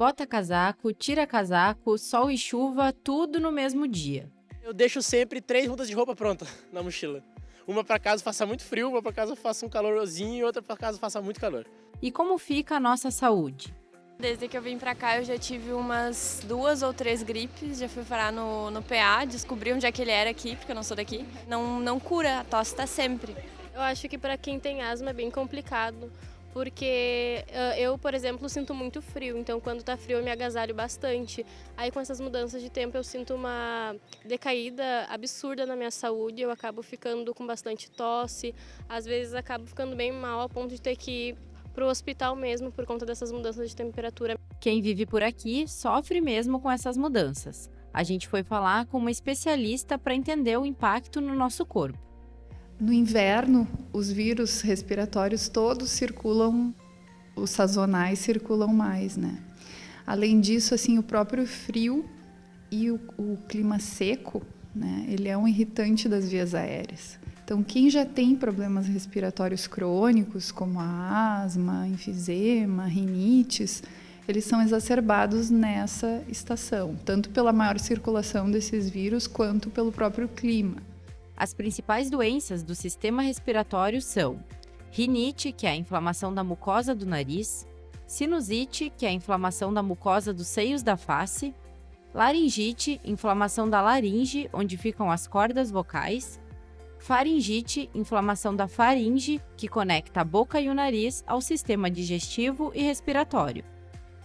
Bota casaco, tira casaco, sol e chuva, tudo no mesmo dia. Eu deixo sempre três mudas de roupa pronta na mochila. Uma para caso faça muito frio, uma para caso faça um calorzinho e outra para caso faça muito calor. E como fica a nossa saúde? Desde que eu vim pra cá eu já tive umas duas ou três gripes, já fui parar no, no PA, descobri onde é que ele era aqui, porque eu não sou daqui. Não, não cura, a tosse tá sempre. Eu acho que para quem tem asma é bem complicado, porque uh, eu, por exemplo, sinto muito frio, então quando tá frio eu me agasalho bastante. Aí com essas mudanças de tempo eu sinto uma decaída absurda na minha saúde, eu acabo ficando com bastante tosse, às vezes acabo ficando bem mal a ponto de ter que ir para o hospital mesmo por conta dessas mudanças de temperatura. Quem vive por aqui sofre mesmo com essas mudanças. A gente foi falar com uma especialista para entender o impacto no nosso corpo. No inverno, os vírus respiratórios todos circulam, os sazonais circulam mais, né? Além disso, assim, o próprio frio e o, o clima seco, né? Ele é um irritante das vias aéreas. Então, quem já tem problemas respiratórios crônicos, como a asma, enfisema, rinites, eles são exacerbados nessa estação, tanto pela maior circulação desses vírus quanto pelo próprio clima. As principais doenças do sistema respiratório são rinite, que é a inflamação da mucosa do nariz, sinusite, que é a inflamação da mucosa dos seios da face, laringite, inflamação da laringe, onde ficam as cordas vocais, Faringite, inflamação da faringe, que conecta a boca e o nariz ao sistema digestivo e respiratório.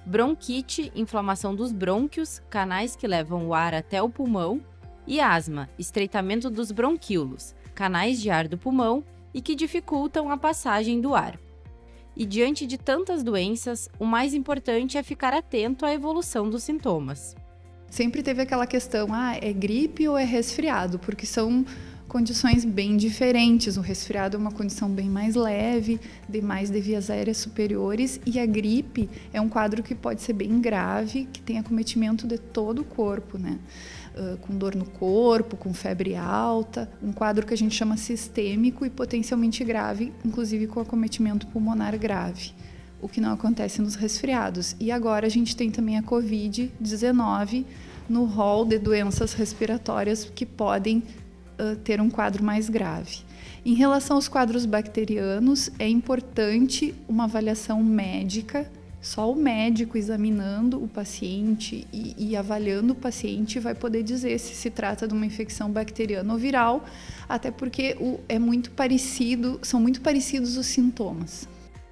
Bronquite, inflamação dos brônquios, canais que levam o ar até o pulmão. E asma, estreitamento dos bronquíolos, canais de ar do pulmão e que dificultam a passagem do ar. E diante de tantas doenças, o mais importante é ficar atento à evolução dos sintomas. Sempre teve aquela questão, ah, é gripe ou é resfriado? Porque são condições bem diferentes. O resfriado é uma condição bem mais leve, de mais de vias aéreas superiores, e a gripe é um quadro que pode ser bem grave, que tem acometimento de todo o corpo, né? Uh, com dor no corpo, com febre alta, um quadro que a gente chama sistêmico e potencialmente grave, inclusive com acometimento pulmonar grave o que não acontece nos resfriados. E agora a gente tem também a Covid-19 no rol de doenças respiratórias que podem ter um quadro mais grave. Em relação aos quadros bacterianos, é importante uma avaliação médica. Só o médico examinando o paciente e, e, avaliando o paciente vai poder dizer se se trata de uma infecção bacteriana ou viral, até porque o, é muito parecido, são muito parecidos os sintomas.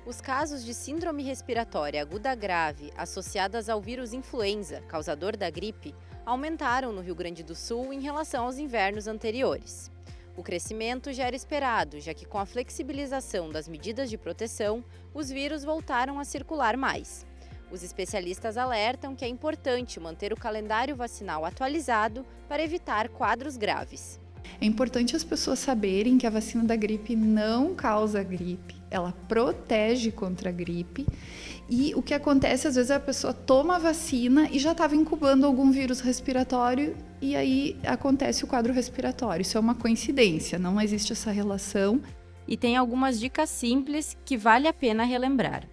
Os casos de síndrome respiratória aguda grave associadas ao vírus influenza, causador da gripe, aumentaram no Rio Grande do Sul em relação aos invernos anteriores. O crescimento já era esperado, já que com a flexibilização das medidas de proteção, os vírus voltaram a circular mais. Os especialistas alertam que é importante manter o calendário vacinal atualizado para evitar quadros graves. É importante as pessoas saberem que a vacina da gripe não causa gripe, ela protege contra a gripe. E o que acontece às vezes é a pessoa toma a vacina e já estava incubando algum vírus respiratório e aí acontece o quadro respiratório. Isso é uma coincidência, não existe essa relação. E tem algumas dicas simples que vale a pena relembrar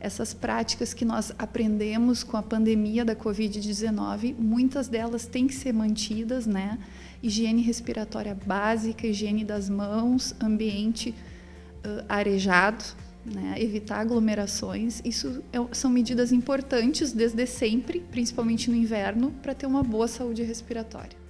essas práticas que nós aprendemos com a pandemia da Covid-19, muitas delas têm que ser mantidas, né? Higiene respiratória básica, higiene das mãos, ambiente uh, arejado, né? evitar aglomerações. Isso é, são medidas importantes desde sempre, principalmente no inverno, para ter uma boa saúde respiratória.